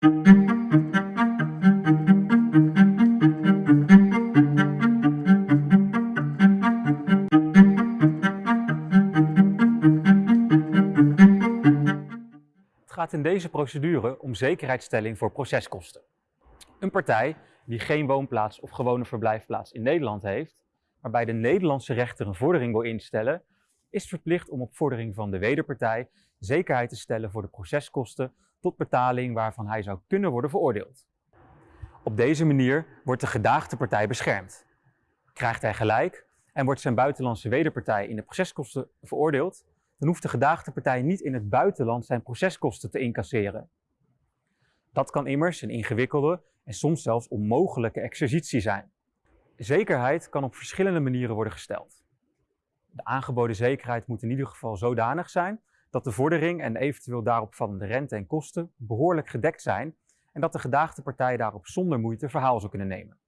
Het gaat in deze procedure om zekerheidsstelling voor proceskosten. Een partij die geen woonplaats of gewone verblijfplaats in Nederland heeft, waarbij de Nederlandse rechter een vordering wil instellen, is verplicht om op vordering van de wederpartij zekerheid te stellen voor de proceskosten tot betaling waarvan hij zou kunnen worden veroordeeld. Op deze manier wordt de gedaagde partij beschermd. Krijgt hij gelijk en wordt zijn buitenlandse wederpartij in de proceskosten veroordeeld, dan hoeft de gedaagde partij niet in het buitenland zijn proceskosten te incasseren. Dat kan immers een ingewikkelde en soms zelfs onmogelijke exercitie zijn. Zekerheid kan op verschillende manieren worden gesteld. De aangeboden zekerheid moet in ieder geval zodanig zijn dat de vordering en eventueel daarop vallende rente en kosten behoorlijk gedekt zijn en dat de gedaagde partij daarop zonder moeite verhaal zou kunnen nemen.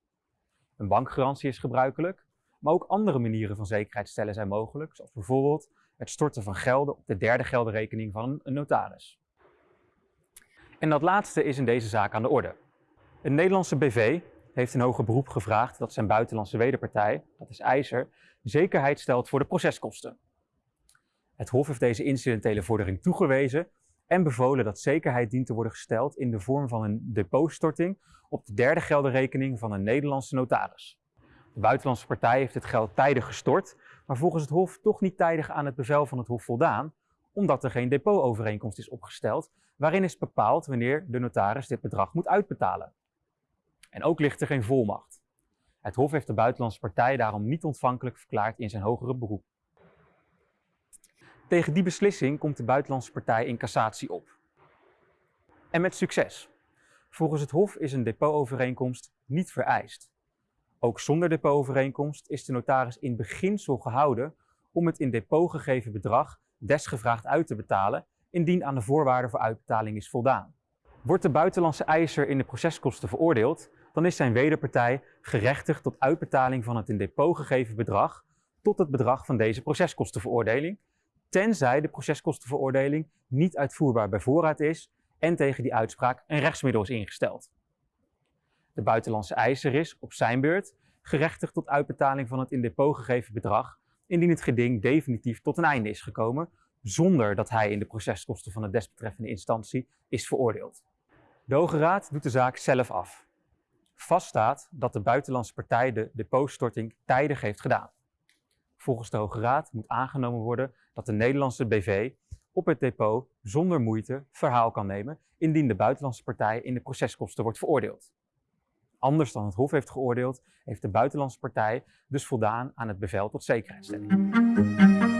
Een bankgarantie is gebruikelijk, maar ook andere manieren van zekerheid stellen zijn mogelijk, zoals bijvoorbeeld het storten van gelden op de derde geldenrekening van een notaris. En dat laatste is in deze zaak aan de orde. Een Nederlandse BV heeft een hoger beroep gevraagd dat zijn buitenlandse wederpartij, dat is IJzer, zekerheid stelt voor de proceskosten. Het Hof heeft deze incidentele vordering toegewezen en bevolen dat zekerheid dient te worden gesteld in de vorm van een depotstorting op de derde geldenrekening van een Nederlandse notaris. De buitenlandse partij heeft het geld tijdig gestort, maar volgens het Hof toch niet tijdig aan het bevel van het Hof voldaan, omdat er geen depotovereenkomst is opgesteld waarin is bepaald wanneer de notaris dit bedrag moet uitbetalen. En ook ligt er geen volmacht. Het Hof heeft de buitenlandse partij daarom niet ontvankelijk verklaard in zijn hogere beroep. Tegen die beslissing komt de buitenlandse partij in cassatie op. En met succes. Volgens het Hof is een depotovereenkomst niet vereist. Ook zonder depotovereenkomst is de notaris in beginsel gehouden om het in depot gegeven bedrag desgevraagd uit te betalen indien aan de voorwaarden voor uitbetaling is voldaan. Wordt de buitenlandse eiser in de proceskosten veroordeeld, dan is zijn wederpartij gerechtigd tot uitbetaling van het in depot gegeven bedrag tot het bedrag van deze proceskostenveroordeling, tenzij de proceskostenveroordeling niet uitvoerbaar bij voorraad is en tegen die uitspraak een rechtsmiddel is ingesteld. De buitenlandse eiser is, op zijn beurt, gerechtigd tot uitbetaling van het in depot gegeven bedrag indien het geding definitief tot een einde is gekomen, zonder dat hij in de proceskosten van de desbetreffende instantie is veroordeeld. De Hoge Raad doet de zaak zelf af. Vaststaat dat de buitenlandse partij de depotstorting tijdig heeft gedaan. Volgens de Hoge Raad moet aangenomen worden dat de Nederlandse BV op het depot zonder moeite verhaal kan nemen indien de buitenlandse partij in de proceskosten wordt veroordeeld. Anders dan het Hof heeft geoordeeld, heeft de buitenlandse partij dus voldaan aan het bevel tot zekerheidstelling.